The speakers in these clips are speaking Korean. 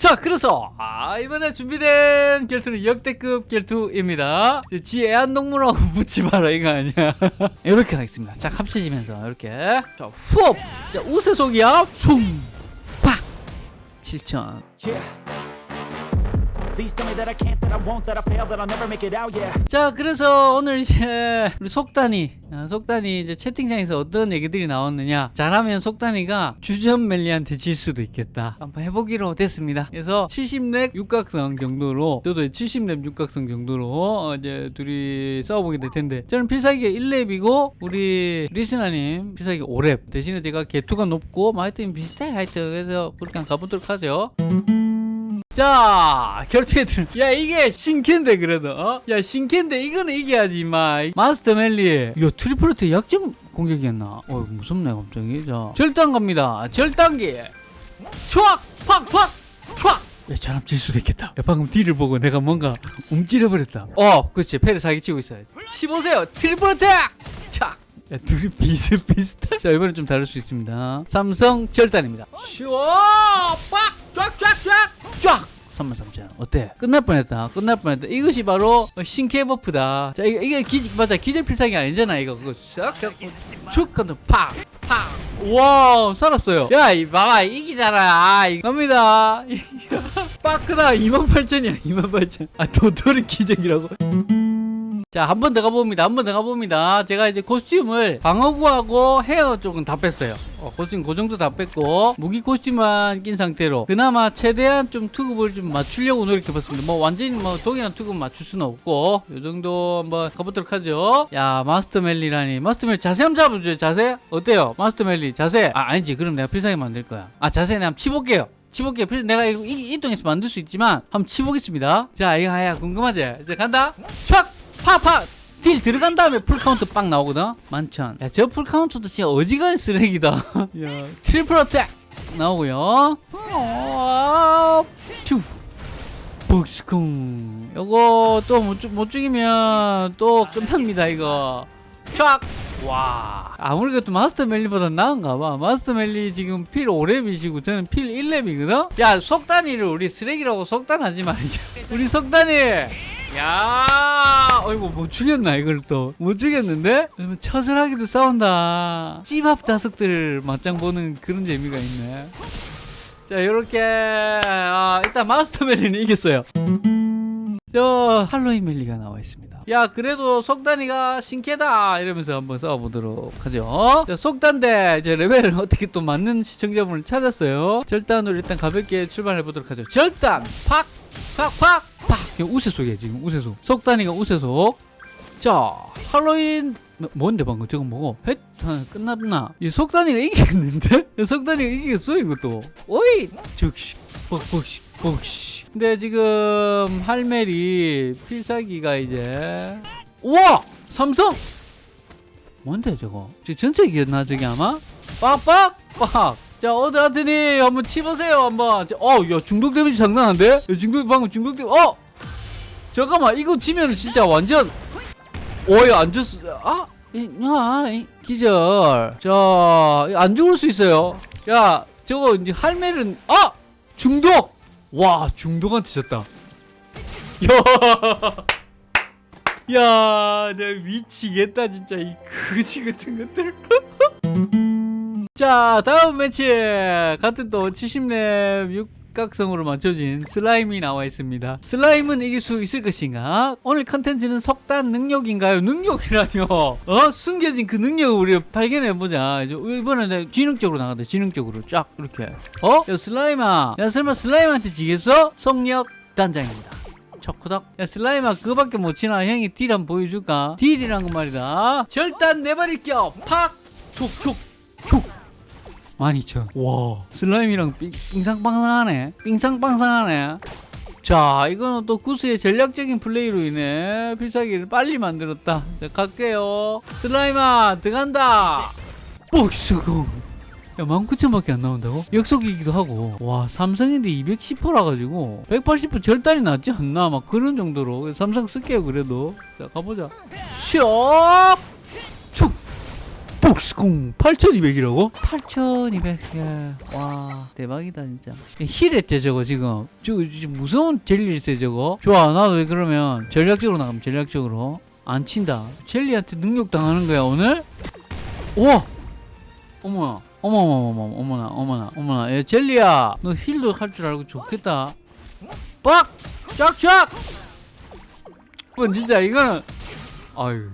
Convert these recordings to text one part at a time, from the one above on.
자 그래서 아, 이번에 준비된 결투는 역대급 결투입니다. 지 애완동물하고 붙지 마라 이거 아니야. 이렇게 하겠습니다. 자 합쳐지면서 이렇게. 자 후업. 자 우세속이야. 숭팍. 7천 자 그래서 오늘 이제 우리 속단이 어, 속단이 이제 채팅창에서 어떤 얘기들이 나왔느냐. 잘하면 속단이가 주전 멜리한테 질 수도 있겠다. 한번 해보기로 됐습니다. 그래서 70렙 육각성 정도로 저도 70렙 육각성 정도로 어, 이제 둘이 싸워보게 될 텐데. 저는 필살기가 1렙이고 우리 리스나님 필살기 5렙. 대신에 제가 개투가 높고 뭐 하여튼 비슷해. 하여튼 그래서 그렇게 한번 가보도록 하죠 자 결투에 들. 야 이게 신캔데 그래도 어? 야 신캔데 이거는 이겨야지 마 마스터 멜리 야 triple 약점 공격이었나 어 무섭네 갑자기 자 절단 갑니다 절단기 촥 팍 팍 촥 야, 잘하면 질 수도 있겠다. 야, 방금 deal을 보고 내가 뭔가 움찔해버렸다. 어, 그렇지. 패를 사기치고 있어야지. 치보세요. triple attack! 착! 야, 둘이 비슷비슷해. 자, 이번엔 좀 다를 수 있습니다. 삼성 절단입니다. 쉬워! 빡! 쫙! 쫙! 쫙! 쫙! 33,000 어때? 끝날 뻔했다. 끝날 뻔했다. 이것이 바로 신캐 버프다. 자, 이게, 이게 기, 맞아. 기절 필살기 아니잖아. 이거 그거 축 하면 팍! 팍! 와 살았어요. 야, 이 봐봐. 이기잖아. 아, 이겁니다. 빠크다 28,000이야. 28,000. 아, 도토리 기적이라고. 자, 한 번 더 가봅니다. 한 번 더 가봅니다. 제가 이제 코스튬을 방어구하고 헤어 쪽은 다 뺐어요. 어, 코스튬 그 정도 다 뺐고, 무기 코스튬만 낀 상태로, 그나마 최대한 좀 투급을 좀 맞추려고 노력해봤습니다. 뭐, 완전히 뭐, 독이나 투급 맞출 수는 없고, 요 정도 한번 가보도록 하죠. 야, 마스터 멜리라니. 마스터 멜리 자세 한번 잡아줘요, 자세? 어때요? 마스터 멜리 자세? 아, 아니지. 그럼 내가 필살기 만들 거야. 아, 자세 내가 한번 치볼게요. 치볼게요. 필- 내가 이거 이, 이동해서 만들 수 있지만 한번 치보겠습니다. 자, 이거 아야 궁금하지? 이제 간다. 촥! 파파! deal 들어간 다음에 풀카운트 빵 나오거든? 만천. 야, 저 풀카운트도 진짜 어지간히 쓰레기다. 야, triple attack! 나오고요. 어, 퓨! 복스쿵. 요거 또못못 죽이면 또 끝납니다, 이거. 촥! 와. 아무리 그래도 마스터 멜리보다 나은가 봐. 마스터 멜리 지금 필 5렙이시고 저는 필 1렙이거든? 야, 속단이를 우리 쓰레기라고 속단하지 말자. 우리 속단이! 야, 어이구 못 죽였나 이걸 또 못 죽였는데 처절하게도 싸운다. 찌밥 자석들 맞짱 보는 그런 재미가 있네. 자, 이렇게 아, 일단 마스터 멜리는 이겼어요. 저 할로윈 멜리가 나와 있습니다. 야, 그래도 속단이가 신캐다 이러면서 한번 싸워보도록 하죠. 자, 속단대 이제 레벨을 어떻게 또 맞는 시청자분을 찾았어요. 절단으로 일단 가볍게 출발해 보도록 하죠. 절단, 팍, 팍, 팍, 우세속이에요 지금 우세속. 속단이가 우세속. 자, 할로윈 뭐- 뭔데 방금 저거 뭐고? 헷 끝났나? 이 속단이가 이기겠는데? 이 속단이가 이기겠어 이것도. 오이, 즉시, 뻑뻑시, 뻑시. 근데 지금 할멜이 필살기가 이제 우와 삼성 뭔데 저거? 저 전체 기였나 저기 아마? 빡빡 빡. 자 하더니 한번 치보세요 한번. 어 야 중독 damage 장난한데? 야, 중독 방금 중독 damage 어 잠깐만 이거 치면은 진짜 완전 오야 안 죽었어 아? 이, 야, 이, 기절. 자안 죽을 수 있어요. 야 저거 이제 할멜은 아! 중독! 와 중독한테 졌다. 야, 야, 내가 미치겠다 진짜. 이 거지 같은 것들. 자, 다음 매치. 같은 또 70렙 육각성으로 맞춰진 슬라임이 나와 있습니다. 슬라임은 이길 수 있을 것인가? 오늘 컨텐츠는 석단 능력인가요? 능력이라뇨. 어? 숨겨진 그 능력을 우리가 발견해 보자. 이번에는 지능적으로 나간다. 지능적으로 쫙 이렇게. 어? 야 슬라임아, 야 설마 슬라임한테 지겠어? 속력 단장입니다. 초코덕 야 슬라임아 그거밖에 못 치나 형이 deal 한번 보여줄까 deal이란 건 말이다 절단 내버릴 껴 팍 촉촉촉 12,000. 와. 슬라임이랑 빙, 빙상빵상하네. 빙상빵상하네. 자 이거는 또 구스의 전략적인 플레이로 인해 필살기를 빨리 만들었다. 자 갈게요. 슬라임아 들어간다. 뻑수공. 야 19,000밖에 안 나온다고? 역속이기도 하고. 와 삼성인데 210%라 가지고 180% 절단이 낫지 않나? 막 그런 정도로. 삼성 쓸게요 그래도. 자 가보자. 슉! 축! 복스콩 8200이라고? 8200. 야, 와, 대박이다 진짜. 힐했지 저거 지금. 저거 무서운 젤리일세 저거. 좋아, 나도 왜 그러면 전략적으로 나가면 전략적으로 안 친다. 젤리한테 능력 당하는 거야 오늘? 우와, 어머나. 어머머머머 어머나 어머나 어머나 야 젤리야 너 heal도 할 줄 알고 좋겠다 빡! 쫙쫙! 뭐 진짜 이거는 아유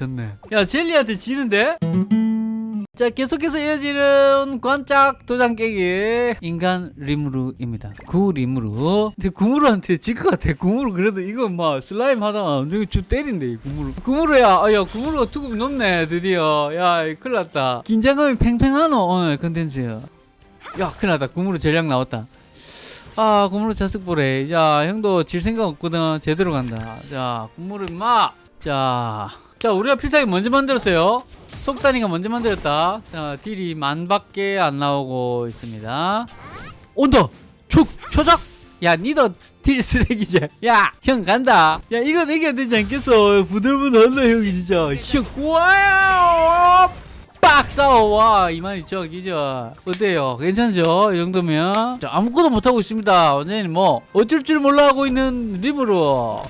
졌네. 야 젤리한테 지는데? 자 계속해서 이어지는 관짝 도장 깨기. 인간 리무르입니다. 구 리무르 근데 구무르한테 질 것 같아. 구무르 그래도 이거 막 슬라임 하다가 이거 좀 때린대 이 구무르 구무르야. 아, 야 구무르가 투급이 높네 드디어. 야이 큰일 났다. 긴장감이 팽팽하노 오늘 컨텐츠 야 큰일 났다. 구무르 전략 나왔다. 아 구무르 자석 보래. 야 형도 질 생각 없거든. 제대로 간다. 자 구무르 임마! 자, 자 우리가 필살기 먼저 만들었어요. 속단이가 먼저 만들었다. 자 딜이 만밖에 안 나오고 있습니다. 온다 촉 초작! 야 니도 딜 쓰레기지 야 형 간다. 야 이거 이겨야 되지 않겠어? 부들부들한다 형이 진짜. 슉 와요 빡 싸워 와 이만희 저 기저 어때요? 괜찮죠? 이 정도면? 자, 아무것도 못하고 있습니다. 완전히 뭐 어쩔 줄 몰라 하고 있는 림으로.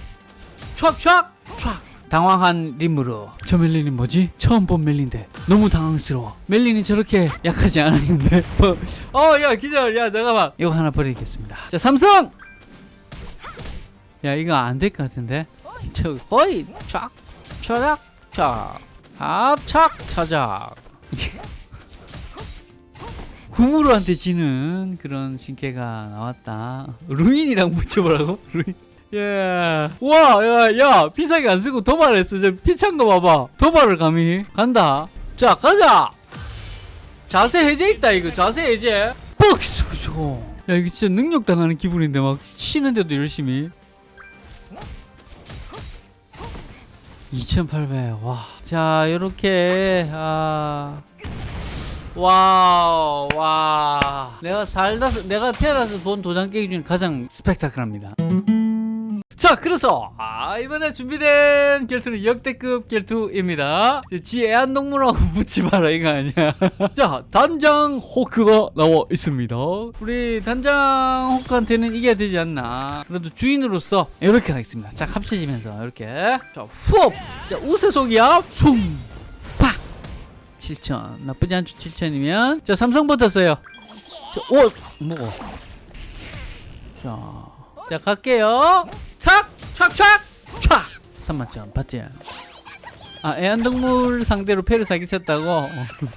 촥촥! 촥 당황한 림으로. 저 멜린이 뭐지? 처음 본 멜린데. 너무 당황스러워. 멜린이 저렇게 약하지 않았는데. 뭐, 어야 기절. 야 잠깐만. 이거 하나 버리겠습니다. 자 삼성! 야 이거 안 될 것 같은데? 저 거의 촥 처작 촥 합착 처작. 구무르한테 지는 그런 신캐가 나왔다. 루인이랑 붙여보라고? 루인 예. 와, 야, 야, 피사기 안 쓰고 도발했어. 저 피찬 거 봐봐. 도발을 감히 간다. 자, 가자. 자세 해제 있다, 이거. 자세 해제. 뻑! 쏘 야, 이거 진짜 능력 당하는 기분인데, 막, 치는데도 열심히. 2800, 와. 자, 요렇게, 아. wow, 와. 내가 살다, 내가 태어나서 본 도장 깨기 중에 가장 스펙타클합니다. 자 그래서 아, 이번에 준비된 결투는 역대급 결투입니다. 지 애완동물하고 붙지 마라 이거 아니야. 자 단장 호크가 나와 있습니다. 우리 단장 호크한테는 이겨야 되지 않나. 그래도 주인으로서 이렇게 하겠습니다. 자 합쳐지면서 이렇게. 자 후업! 자 우세속이야. 숭 팍! 7천. 나쁘지 않죠 7천이면. 자 삼성 붙었어요. 자, 오! 뭐고 자, 자 갈게요 착! 착! 착! 착! 3만점 봤지? 아 애완동물 상대로 패를 사기쳤다고?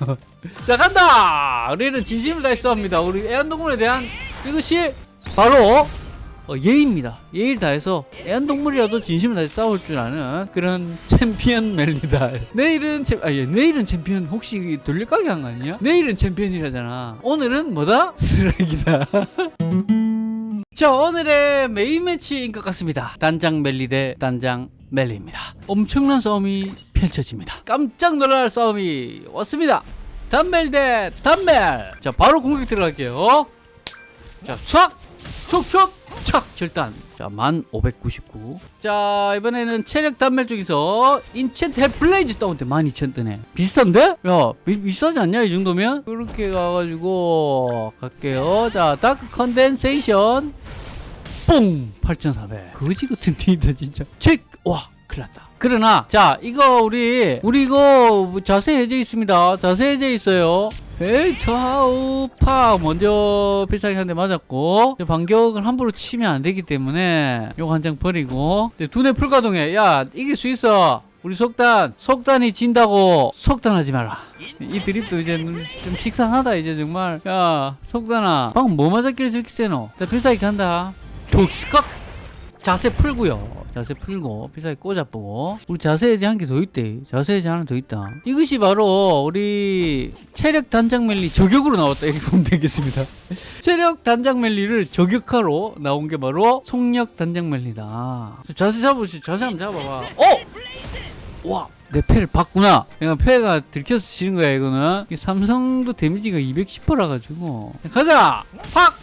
자 간다! 우리는 진심을 다해 싸웁니다 우리 애완동물에 대한 이것이 바로 어, 예의입니다 예의를 다해서 애완동물이라도 진심을 다해 싸울 줄 아는 그런 챔피언 멜리다 내일은 챔, 아, 예, 내일은 챔피언 혹시 돌려가게 한거 아니야? 내일은 챔피언이라잖아 오늘은 뭐다? 쓰레기다 자 오늘의 메인 매치인 것 같습니다. 단장 멜리 대 단장 멜리입니다. 엄청난 싸움이 펼쳐집니다. 깜짝 놀랄 싸움이 왔습니다. 단멜 대 단멜. 자 바로 공격 들어갈게요. 자싹 촉촉 착 절단. 자 1599 자 이번에는 체력 단멜 쪽에서 enchant Hell Blaze 다운때 12,000 뜨네. 비슷한데? 야 비, 비슷하지 않냐 이 정도면? 이렇게 가가지고 갈게요. 자 dark condensation. 뽕! 8,400 거지 같은 딜이다 진짜. 책 와 큰일 났다. 그러나 자 이거 우리 우리 이거 자세 해제 있습니다. 자세 해제 있어요. 에이타우 파. 먼저 필살기 한 대 맞았고 반격을 함부로 치면 안 되기 때문에 요거 한 장 버리고. 두뇌 풀가동해 야 이길 수 있어. 우리 속단 속단이 진다고. 속단하지 마라. 이 드립도 이제 좀 식상하다 이제 정말. 야 속단아 방금 뭐 맞았길래 저렇게 세노? 자 필살기 간다. 독스컷 자세 풀고요 자세 풀고 필살기 꽂아보고 우리 자세 해제 한 개 더 있대 자세 해제 하나 더 있다 이것이 바로 우리 체력 단장 멜리 저격으로 나왔다 이렇게 보면 되겠습니다 체력 단장 멜리를 저격하러 나온 게 바로 속력 단장 멜리다 자세 잡으시 자세 한번 잡아봐 어! 와! 내 패를 봤구나. 내가 패가 들켜서 지는 거야, 이거는. 이 삼성도 데미지가 210%라 가지고. 가자! 팍!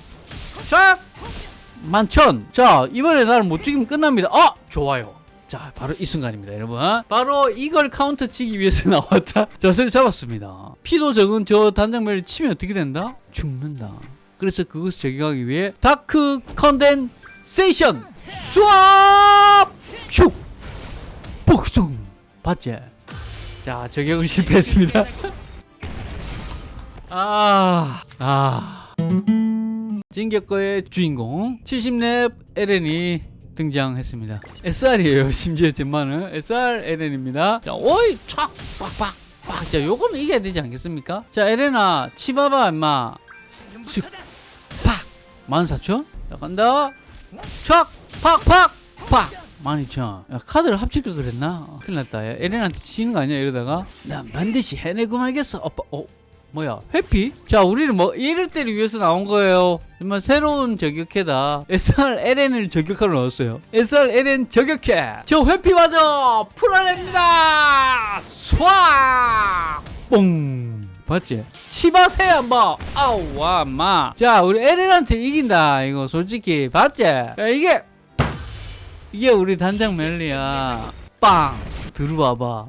샥! 만천! 자, 이번에 나를 못 죽이면 끝납니다. 아! 좋아요. 자 바로 이 순간입니다 여러분 바로 이걸 카운터 치기 위해서 나왔다 자세를 잡았습니다 피도 적은 저 단장 멜을 치면 어떻게 된다? 죽는다 그래서 그것을 저격하기 위해 dark condensation 쏴! 슉! 복숭 봤지? 자 저격을 실패했습니다 아, 아. 진격거의 주인공 70렙 에렌이 등장했습니다. SR이에요. 심지어 젠마는 SR 에렌입니다. 자, 오이 촥 빡빡 빡. 자, 요거는 이겨야 되지 않겠습니까? 자, 에렌아 치봐봐 임마. 슥 팍. 14,000? 자, 간다. 촥 팍팍 팍. 12,000. 야, 카드를 합칠걸 그랬나? 큰일 났다. 야, 에렌한테 지는 거 아니야 이러다가 난 반드시 해내고 말겠어. 오빠, 어, 뭐야? 회피? 자 우리는 뭐 이럴 때를 위해서 나온 거예요. 정말 새로운 저격해다. SRLN을 저격하러 넣었어요. SRLN 저격해 저 회피 맞아 풀어냅니다. 쏴! 뽕! 봤지? 치바세요 한번. 아우 와 마. 자 우리 에렌한테 이긴다. 이거 솔직히 봤지? 야, 이게 이게 우리 단장 멜리야. 빵! 들어와봐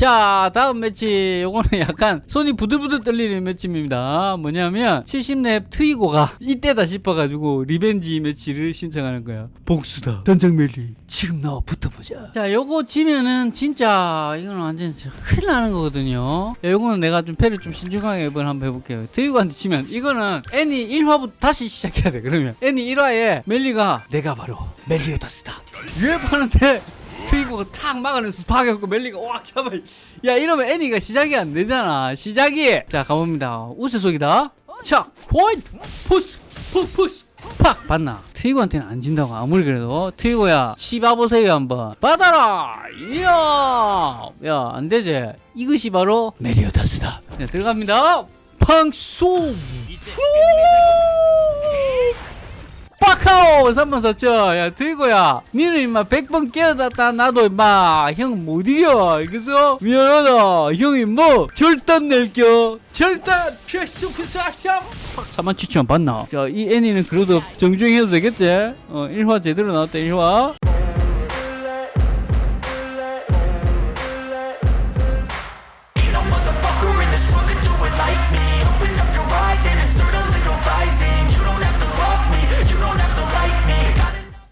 자 다음 매치. 요거는 약간 손이 부들부들 떨리는 매치입니다. 뭐냐면 70렙 트이고가 이때다 싶어가지고 revenge 매치를 신청하는 거야. 복수다. 단장 멜리 지금 나와 붙어보자. 자 요거 지면은 진짜 이거는 완전 큰일 나는 거거든요. 야, 요거는 내가 좀 패를 좀 신중하게 이번 한번 해볼게요. 트이고한테 치면 이거는 애니 1화부터 다시 시작해야 돼 그러면. 애니 1화에 멜리가 내가 바로 멜리오다스다. 유협하는데 트이고가 탁 막아내서 박아갖고 멜리가 와 잡아. 야 이러면 애니가 시작이 안 되잖아. 시작이. 자 가봅니다. 우세 속이다. 자 포인트 푸스! 푸 푸스! 팍! 봤나? 트이고한테는 안 진다고 아무리 그래도. 트이고야 씹어보세요 한번. 받아라! 이야! 야 안되지. 이것이 바로 메리오다스다. 자 들어갑니다. 팡송 빡하오! 3번 샀죠. 야 트이고야. 니는 임마 100번 깨어났다. 나도 임마 형 못 이겨 그래서 미안하다. 형이 뭐 절단 낼겨. 절단! 필수 부사형 4만 7천 봤나? 자 이 애니는 그래도 정주행 해도 되겠지? 어 1화 제대로 나왔다 1화